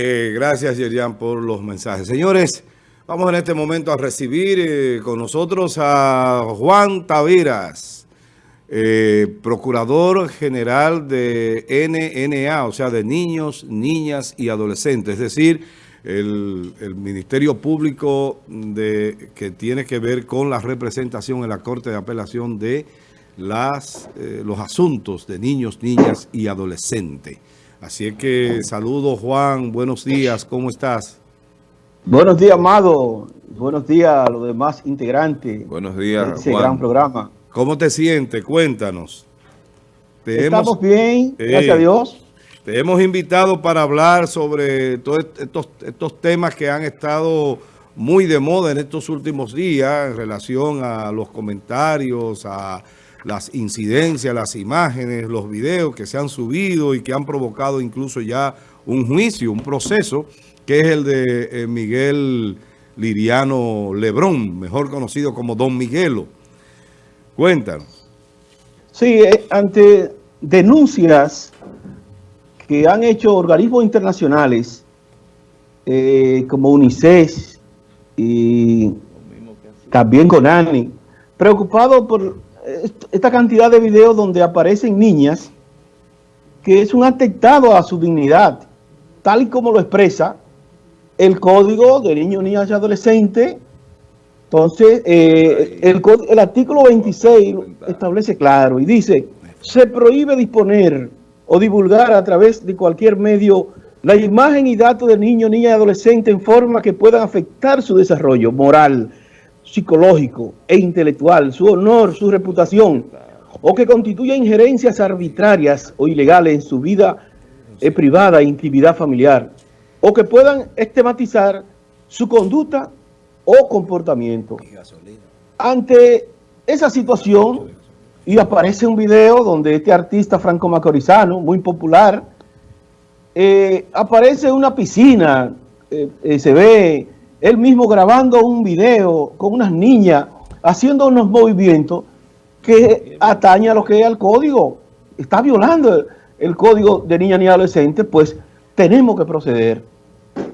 Eh, gracias, Yerian, por los mensajes. Señores, vamos en este momento a recibir eh, con nosotros a Juan Taveras, eh, Procurador General de NNA, o sea, de niños, niñas y adolescentes, es decir, el, Ministerio Público de, que tiene que ver con la representación en la Corte de Apelación de las, los asuntos de niños, niñas y adolescentes. Así es que saludo Juan, buenos días, ¿cómo estás? Buenos días, Amado. Buenos días a los demás integrantes. Buenos días, de este gran programa. ¿Cómo te sientes? Cuéntanos. Estamos bien, gracias a Dios. Te hemos invitado para hablar sobre todos estos, estos temas que han estado muy de moda en estos últimos días en relación a los comentarios, a las incidencias, las imágenes, los videos que se han subido y que han provocado incluso ya un juicio, un proceso, que es el de eh, Miguel Liriano Lebrón, mejor conocido como Don Miguelo. Cuéntanos. Sí, eh, ante denuncias que han hecho organismos internacionales eh, como UNICEF y también CONANI, preocupado por esta cantidad de videos donde aparecen niñas que es un atentado a su dignidad, tal y como lo expresa el Código de Niños, Niñas y Adolescentes. Entonces, eh, el, el artículo 26 establece claro y dice, se prohíbe disponer o divulgar a través de cualquier medio la imagen y datos de niños, niñas y adolescentes en forma que puedan afectar su desarrollo moral, psicológico e intelectual, su honor, su reputación, o que constituya injerencias arbitrarias o ilegales en su vida eh, privada e intimidad familiar, o que puedan estigmatizar su conducta o comportamiento. Ante esa situación, y aparece un video donde este artista franco-macorizano, muy popular, eh, aparece una piscina, eh, se ve él mismo grabando un video con unas niñas haciendo unos movimientos que atañe a lo que es el código. Está violando el código de niña ni adolescente, pues tenemos que proceder.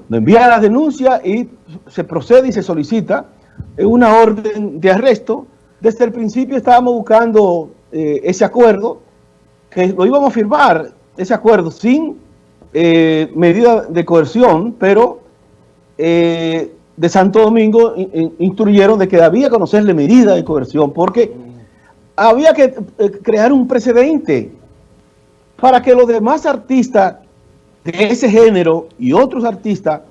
Nos envía la denuncia y se procede y se solicita una orden de arresto. Desde el principio estábamos buscando eh, ese acuerdo, que lo íbamos a firmar, ese acuerdo sin eh, medida de coerción, pero eh, de Santo Domingo instruyeron de que había que conocerle medida de coerción porque había que eh, crear un precedente para que los demás artistas de ese género y otros artistas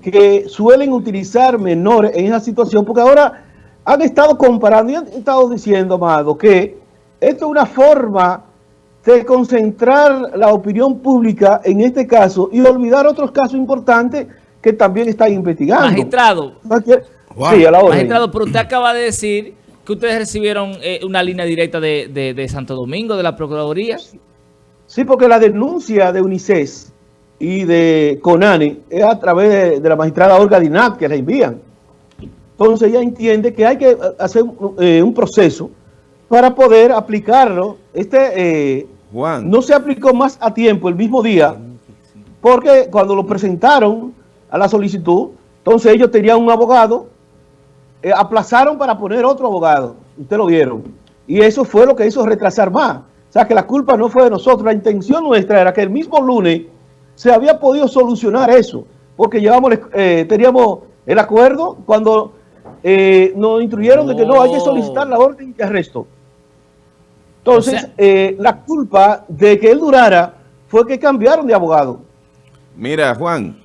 que suelen utilizar menores en esa situación, porque ahora han estado comparando y han estado diciendo, Amado, que esto es una forma de concentrar la opinión pública en este caso y olvidar otros casos importantes que también está investigando. Magistrado. Sí, a la Magistrado, pero usted acaba de decir que ustedes recibieron eh, una línea directa de, Santo Domingo, de la Procuraduría. Sí, porque la denuncia de UNICEF y de CONANI es a través de, la magistrada Olga Dinat que la envían. Entonces ella entiende que hay que hacer eh, un proceso para poder aplicarlo. Este eh, Juan. no se aplicó más a tiempo el mismo día, porque cuando lo presentaron a la solicitud. Entonces ellos tenían un abogado, eh, aplazaron para poner otro abogado. Ustedes lo vieron. Y eso fue lo que hizo retrasar más. O sea, que la culpa no fue de nosotros. La intención nuestra era que el mismo lunes se había podido solucionar eso. Porque llevamos, eh, teníamos el acuerdo cuando eh, nos instruyeron de que no hay que solicitar la orden de arresto. Entonces, la culpa de que él durara fue que cambiaron de abogado. Mira, Juan,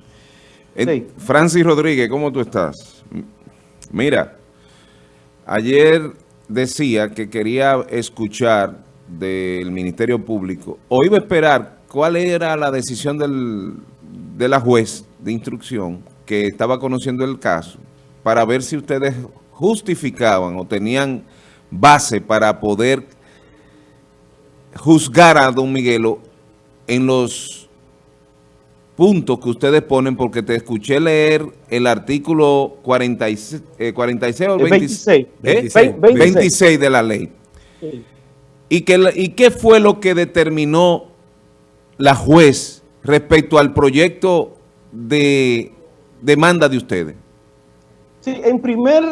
Francis Rodríguez, ¿cómo tú estás? Mira, ayer decía que quería escuchar del Ministerio Público, o iba a esperar cuál era la decisión de la juez de instrucción que estaba conociendo el caso, para ver si ustedes justificaban o tenían base para poder juzgar a don Miguelo en los puntos que ustedes ponen, porque te escuché leer el artículo 46, eh, 46 o 26, 26, 26, de la ley. ¿Y, que, ¿Y qué fue lo que determinó la juez respecto al proyecto de demanda de ustedes? Sí, en primer,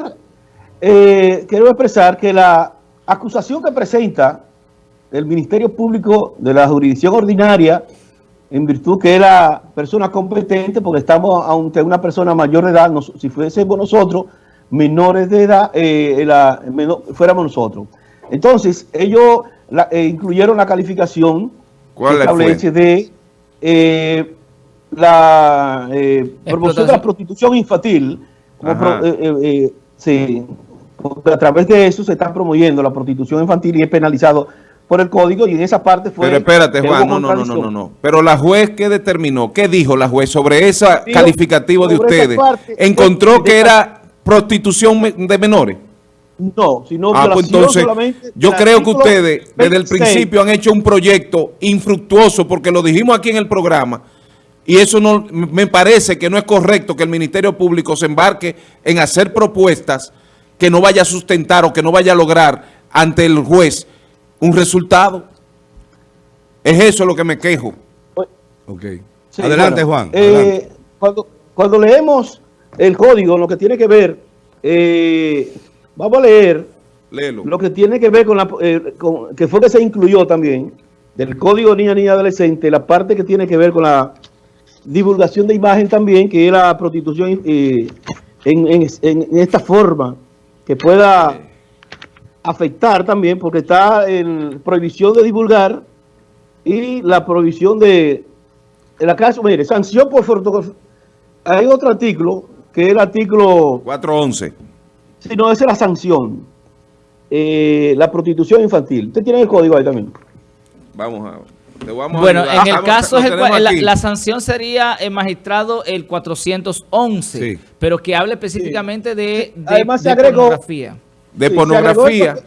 eh, quiero expresar que la acusación que presenta el Ministerio Público de la jurisdicción ordinaria, en virtud que es la persona competente, porque estamos ante una persona mayor de edad, nos- si fuésemos nosotros, menores de edad, eh, la- menor- fuéramos nosotros. Entonces, ellos la- eh, incluyeron la calificación ¿Cuál que fue? establece de eh, la eh, promoción de la prostitución infantil. pro- eh, eh, eh, sí, porque a través de eso se está promoviendo la prostitución infantil y es penalizado por el código y en esa parte fue... Pero espérate, Juan, no, no, no, no, no, no. Pero la juez, ¿qué determinó? ¿Qué dijo la juez sobre ese calificativo de sobre ustedes? parte, ¿Encontró de- que de- era prostitución de menores? No, sino Ah, pues entonces, solamente yo creo que ustedes desde el 26. principio han hecho un proyecto infructuoso porque lo dijimos aquí en el programa y eso no me parece que no es correcto que el Ministerio Público se embarque en hacer propuestas que no vaya a sustentar o que no vaya a lograr ante el juez un resultado. Es eso lo que me quejo. Ok. Sí, adelante, bueno, Juan. eh. Cuando, cuando leemos el código, lo que tiene que ver, eh, vamos a leer Léelo. lo que tiene que ver con la, eh, con- que fue que se incluyó también, del código niña, niña, adolescente, la parte que tiene que ver con la divulgación de imagen también, que es la prostitución en, en- en- en esta forma, que pueda afectar también, porque está en prohibición de divulgar y la prohibición de, en la caso, mire, sanción por fotografía. Hay otro artículo, que es el artículo 411. si no, esa es la sanción. Eh, la prostitución infantil. Usted tiene el código ahí también. Vamos a... te vamos a Bueno, en el Vamos, caso, el la, sanción sería, el magistrado, el 411, Sí. pero que hable específicamente de, de- Además, se agregó- pornografía. De Sí, pornografía. Se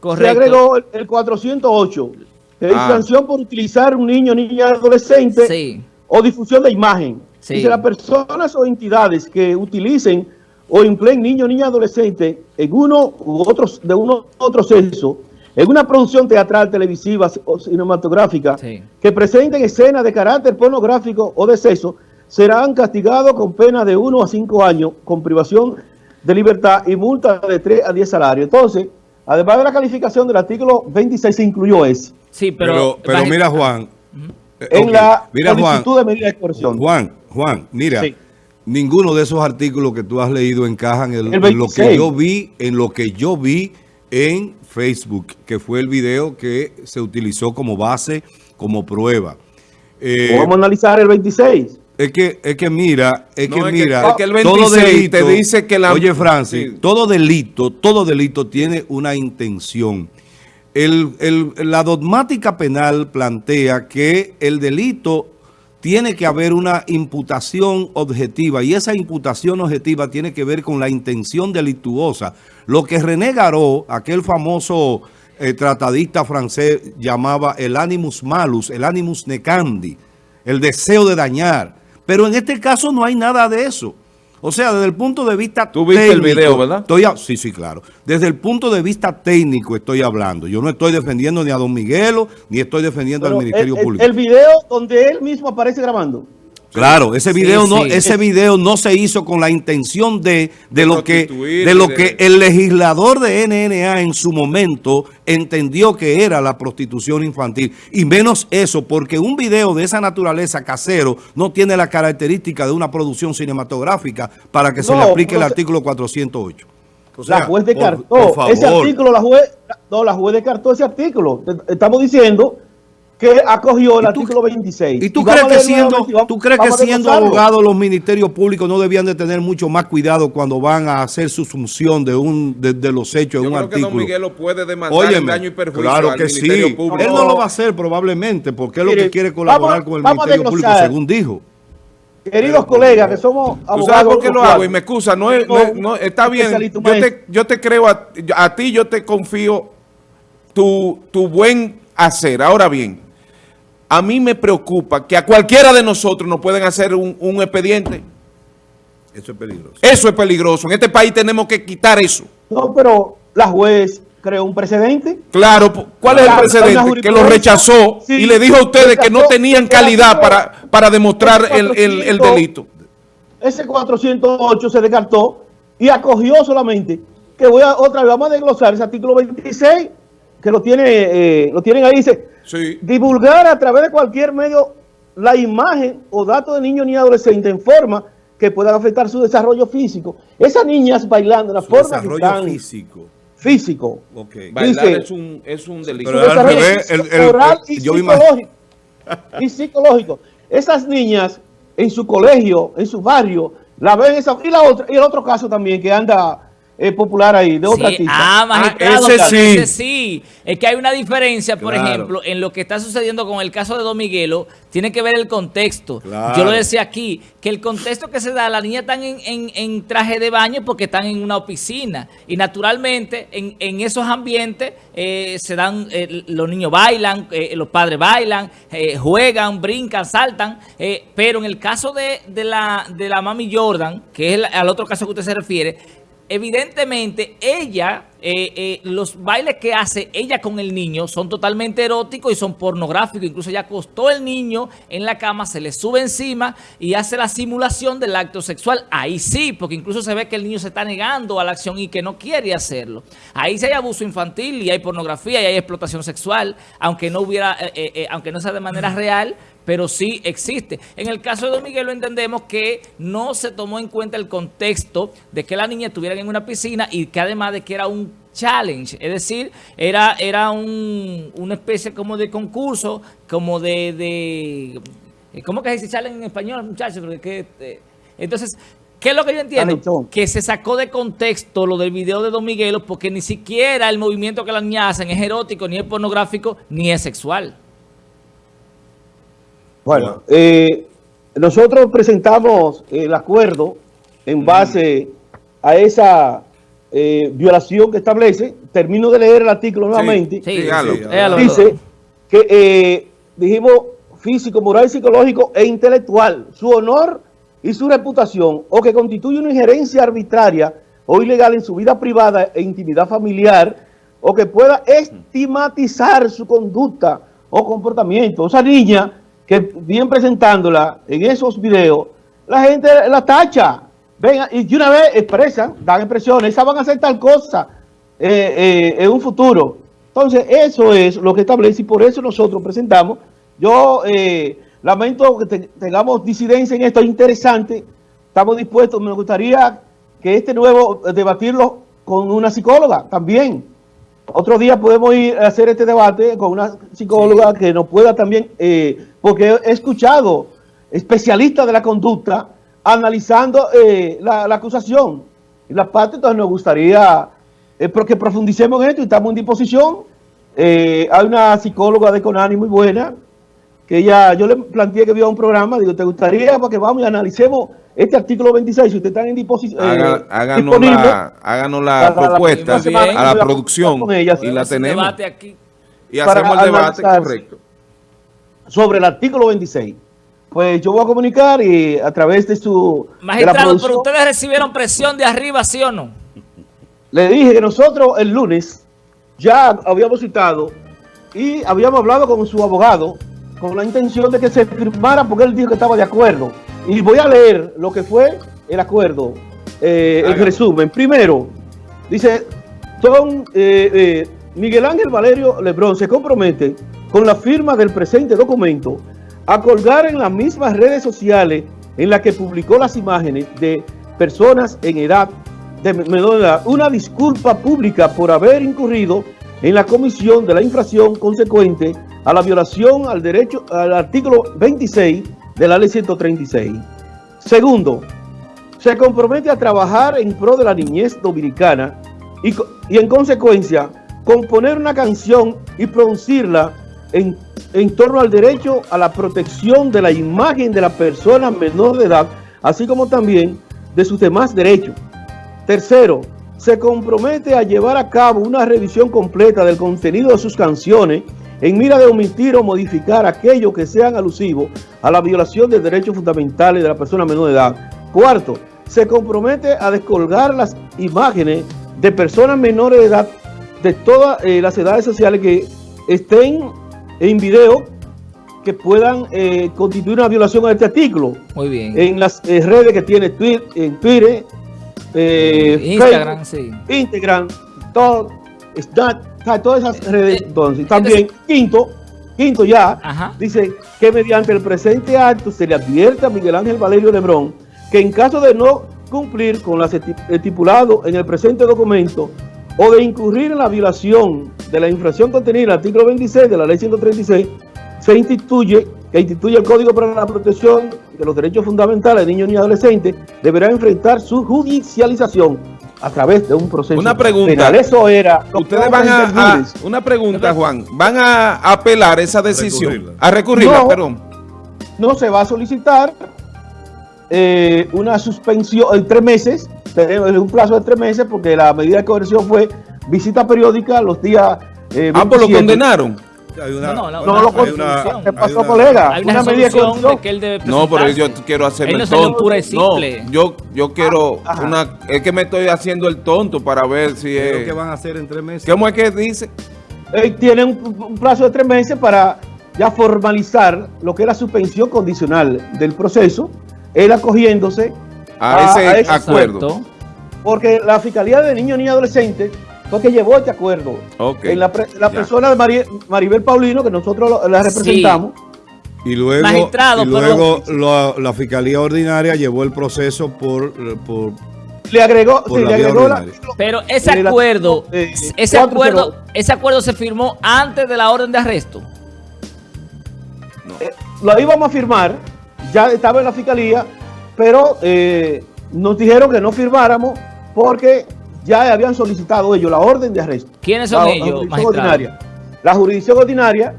Correcto. agregó el, el 408. Que es Ah. sanción por utilizar un niño, niña, adolescente Sí. o difusión de imagen. Sí. Dice, las personas o entidades que utilicen o empleen niño, niña, adolescente en uno u otros de uno u otro sexo, en una producción teatral, televisiva o cinematográfica, Sí. que presenten escenas de carácter pornográfico o de sexo, serán castigados con pena de 1 a 5 años, con privación de libertad y multa de 3 a 10 salarios. Entonces, además de la calificación del artículo 26, se incluyó ese. Sí, pero... Pero, mira, Juan. eh, En la Mira, Juan. solicitud de medida de coerción. Juan, Juan, mira, Sí. ninguno de esos artículos que tú has leído encajan en, El en lo que 26. yo vi, en lo que yo vi en Facebook, que fue el video que se utilizó como base, como prueba. Eh, Vamos a analizar el 26. Es que, es que mira, es No, que es que- mira, es que el todo 26 te dice que la- Oye, Francis, Sí. todo delito, todo delito tiene una intención. El- el- la dogmática penal plantea que el delito tiene que haber una imputación objetiva y esa imputación objetiva tiene que ver con la intención delictuosa. Lo que René Garó, aquel famoso eh, tratadista francés, llamaba el animus malus, el animus necandi, el deseo de dañar. Pero en este caso no hay nada de eso. O sea, desde el punto de vista Tú viste el video, ¿verdad? Estoy a- sí, sí, claro. Desde el punto de vista técnico estoy hablando. Yo no estoy defendiendo ni a Don Miguelo, ni estoy defendiendo Pero al Ministerio el- Público. el video donde él mismo aparece grabando. Claro, ese Sí, video no, sí. ese video no se hizo con la intención de, de lo que, de lo que el legislador de NNA en su momento entendió que era la prostitución infantil. Y menos eso, porque un video de esa naturaleza casero no tiene la característica de una producción cinematográfica para que se No, le aplique el no se- artículo 408. O la juez descartó. por ese artículo, la juez, no, la juez descartó ese artículo. Estamos diciendo que acogió el ¿Y tú- artículo 26. ¿Y tú crees que siendo, tú crees que siendo abogados los ministerios públicos no debían de tener mucho más cuidado cuando van a hacer su función de un de, de los hechos en un creo que Don artículo? Miguel puede demandar Óyeme, daño y perjuicio claro al que Ministerio sí. Público. Él no lo va a hacer probablemente porque es lo que quiere colaborar vamos- con el Ministerio Público, según dijo. Queridos colegas, que somos ¿Tú abogados. sabes por qué lo hago? Y me excusa, no es, no es- no- está bien, yo te, maestro. yo te creo, a, a ti yo te confío tu, tu buen hacer. Ahora bien, a mí me preocupa que a cualquiera de nosotros nos pueden hacer un, un expediente. Eso es peligroso. Eso es peligroso. En este país tenemos que quitar eso. No, pero la juez creó un precedente. Claro, ¿cuál es el precedente? Que lo rechazó Sí, y le dijo a ustedes que no tenían calidad para, para demostrar el, el- el 400, delito. ese 408 se descartó y acogió solamente, que voy a otra vez, vamos a desglosar ese artículo 26, que lo, tiene, eh, lo tienen ahí, dice, Sí. divulgar a través de cualquier medio la imagen o datos de niño ni adolescente en forma que puedan afectar su desarrollo físico. Esas niñas bailando, la Su forma que desarrollo están físico. físico, Ok. Bailar Dice- es un, es un delito. Pero al revés, el- el- moral el- y psicológico. Y psicológico. Esas niñas en su colegio, en su barrio, la ven esa, y la otra, y el otro caso también que anda eh, popular ahí, de otra Sí, artista. ah, magistrado, ese claro, sí. ese sí. Es que hay una diferencia, por Claro. ejemplo, en lo que está sucediendo con el caso de Don Miguelo, tiene que ver el contexto. Claro. Yo lo decía aquí, que el contexto que se da, la niña están en, en- en traje de baño porque están en una piscina. Y naturalmente, en, en esos ambientes, eh, se dan, eh, los niños bailan, eh, los padres bailan, juegan, brincan, saltan. pero en el caso de, de la, de la mami Jordan, que es el- al otro caso que usted se refiere, evidentemente ella, eh, eh, los bailes que hace ella con el niño son totalmente eróticos y son pornográficos. Incluso ella acostó el niño en la cama, se le sube encima y hace la simulación del acto sexual. Ahí sí, porque incluso se ve que el niño se está negando a la acción y que no quiere hacerlo. Ahí sí hay abuso infantil y hay pornografía y hay explotación sexual, aunque no hubiera, eh, eh, eh, aunque no sea de manera real, pero sí existe. En el caso de Don Miguel lo entendemos que no se tomó en cuenta el contexto de que la niña estuviera en una piscina y que además de que era un challenge, es decir, era, era un- una especie como de concurso, como de... de ¿Cómo que se dice challenge en español, muchachos? Porque que, eh, entonces... ¿Qué es lo que yo entiendo? Que se sacó de contexto lo del video de Don Miguelo porque ni siquiera el movimiento que la niña hacen es erótico, ni es pornográfico, ni es sexual. Bueno, eh, nosotros presentamos el acuerdo en base a esa eh, violación que establece. Termino de leer el artículo nuevamente. Sí, Dígalo. sí. Dice que eh, dijimos físico, moral, psicológico e intelectual, su honor y su reputación, o que constituye una injerencia arbitraria o ilegal en su vida privada e intimidad familiar, o que pueda estigmatizar su conducta o comportamiento. Esa niña que bien presentándola en esos videos, la gente la tacha. Venga, y de una vez expresan, dan expresiones, esas van a hacer tal cosa eh, eh, en un futuro. Entonces, eso es lo que establece y por eso nosotros presentamos. Yo eh, lamento que te- tengamos disidencia en esto, es interesante. Estamos dispuestos, me gustaría que este nuevo debatirlo con una psicóloga también. Otro día podemos ir a hacer este debate con una psicóloga que nos pueda también, eh, porque he escuchado especialistas de la conducta analizando eh, la, la acusación. Y la parte, entonces nos gustaría eh, que profundicemos en esto. Y estamos en disposición. Eh, hay una psicóloga de Conani muy buena, que ella, yo le planteé que vio un programa, digo, ¿te gustaría para que vamos y analicemos este artículo 26? Si ustedes están en disposición, Haga- háganos, disponible, la, háganos la para la propuesta semana a la voy a producción con ella. y la tenemos. debate aquí. Y hacemos el debate correcto. sobre el artículo 26. Pues yo voy a comunicar y a través de su de la Magistrado, pero ustedes recibieron presión de arriba, ¿sí o no? le dije que nosotros el lunes ya habíamos citado y habíamos hablado con su abogado con la intención de que se firmara porque él dijo que estaba de acuerdo. Y voy a leer lo que fue el acuerdo, eh, el resumen. Primero, dice, son eh, eh, Miguel Ángel Valerio Lebrón se compromete con la firma del presente documento a colgar en las mismas redes sociales en las que publicó las imágenes de personas en edad de menor edad una disculpa pública por haber incurrido en la comisión de la infracción consecuente a la violación al derecho al artículo 26 de la ley 136. Segundo, se compromete a trabajar en pro de la niñez dominicana y, y en consecuencia componer una canción y producirla en, en torno al derecho a la protección de la imagen de la persona menor de edad, así como también de sus demás derechos. Tercero, se compromete a llevar a cabo una revisión completa del contenido de sus canciones en mira de omitir o modificar aquello que sean alusivos a la violación de derechos fundamentales de la persona menor de edad. Cuarto, se compromete a descolgar las imágenes de personas menores de edad de todas eh, las edades sociales que estén en video que puedan eh, constituir una violación a este artículo. Muy bien. En las eh, redes que tiene Twitter, en Twitter, Instagram, Facebook, sí. Instagram, todo, Snapchat, todas esas redes. Eh, Entonces, también, quinto, quinto ya, Ajá. dice que mediante el presente acto se le advierte a Miguel Ángel Valerio Lebrón que en caso de no cumplir con lo estipulado en el presente documento o de incurrir en la violación de la infracción contenida en el artículo 26 de la ley 136, se instituye, que instituye el Código para la Protección de los Derechos Fundamentales de Niños y Adolescentes, deberá enfrentar su judicialización a través de un proceso Una pregunta. penal. Eso era. Ustedes van a, una pregunta, Juan, van a apelar esa decisión, recurrirla. a recurrirla, No. perdón. no se va a solicitar eh, una suspensión en tres meses, tenemos un plazo de tres meses, porque la medida de coerción fue visita periódica los días eh, Ah, pues lo 27. condenaron. Hay una- No, no, no, No, una lo hay. ¿Qué pasó, hay una- colega? Hay una, Una medida de que él debe No, pero yo quiero hacerme Él no el tonto. pura y simple. No, yo, yo quiero Ajá. una... Es que me estoy haciendo el tonto para ver si ¿Qué es que van a hacer en tres meses? ¿Cómo es que dice? Eh, tiene un, un plazo de tres meses para ya formalizar lo que es la suspensión condicional del proceso, él acogiéndose A Ah, ese a ese acuerdo. Exacto. Porque la Fiscalía de Niños y Adolescentes fue que llevó este acuerdo. Ok. En la, pre- la persona de Mari- Maribel Paulino, que nosotros lo- la representamos, Y luego, Magistrado, y pero- luego la, la Fiscalía Ordinaria llevó el proceso por, por le agregó, Por sí, la le agregó la-. Pero ese acuerdo, eh, ese cuatro, acuerdo, ese acuerdo se firmó antes de la orden de arresto. eh, lo íbamos a firmar, ya estaba en la Fiscalía, pero eh, nos dijeron que no firmáramos porque ya habían solicitado ellos la orden de arresto. ¿Quiénes son La- la ellos, jurisdicción magistrado? ordinaria. La jurisdicción ordinaria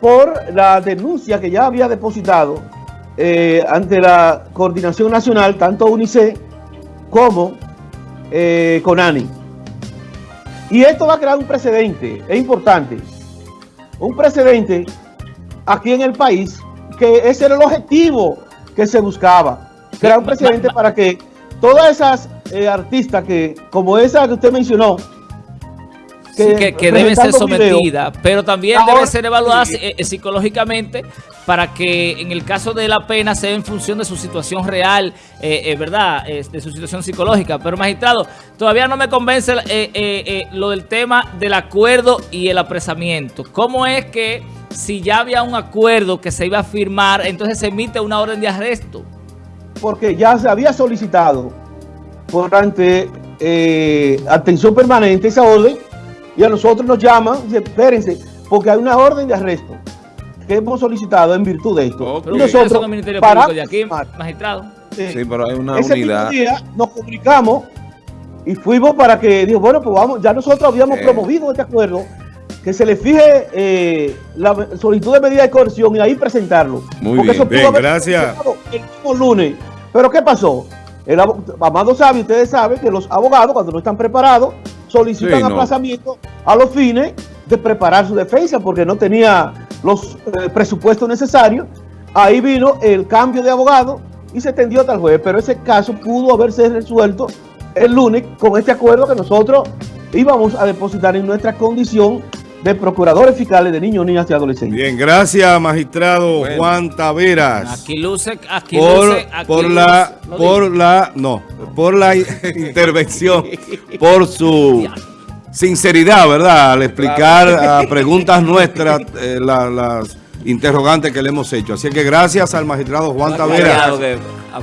por la denuncia que ya había depositado eh, ante la Coordinación Nacional, tanto UNICEF como eh, CONANI. Y esto va a crear un precedente, es importante, un precedente aquí en el país, que ese era el objetivo que se buscaba, crear un precedente para que todas esas eh, artistas que, como esa que usted mencionó, Sí, que, que debe ser presentando video, sometida, pero también Ahora, debe ser evaluada sí. eh, eh, psicológicamente para que en el caso de la pena sea en función de su situación real, eh, eh, ¿verdad? De su situación psicológica. Pero magistrado, todavía no me convence eh, lo del tema del acuerdo y el apresamiento. ¿Cómo es que si ya había un acuerdo que se iba a firmar, entonces se emite una orden de arresto? Porque ya se había solicitado por ante eh, atención permanente esa orden y a nosotros nos llaman y dicen, espérense, porque hay una orden de arresto que hemos solicitado en virtud de esto. Ok. Pero Y ustedes son nosotros de aquí, firmar. magistrado. Sí. Sí, pero hay una Ese unidad. mismo día nos comunicamos y fuimos para que, dijo, bueno, pues vamos, ya nosotros habíamos Eh. promovido este acuerdo, que se le fije eh, la solicitud de medida de coerción y ahí presentarlo. Muy Porque bien. eso pudo Bien, haber gracias. El mismo lunes. Pero ¿qué pasó? El Amado sabe, ustedes saben que los abogados, cuando no están preparados, solicitan Sí, no. aplazamiento a los fines de preparar su defensa porque no tenía los eh, presupuestos necesarios. Ahí vino el cambio de abogado y se tendió hasta el jueves. Pero ese caso pudo haberse resuelto el lunes con este acuerdo que nosotros íbamos a depositar en nuestra condición de procuradores fiscales de niños, niñas y adolescentes. Bien, gracias, magistrado Bueno. Juan Taveras. Aquí luce, aquí por, luce, aquí por luce, la por digo. la no por la intervención por su sinceridad verdad al explicar a preguntas nuestras eh, la- las interrogantes que le hemos hecho así que gracias al magistrado Juan Taveras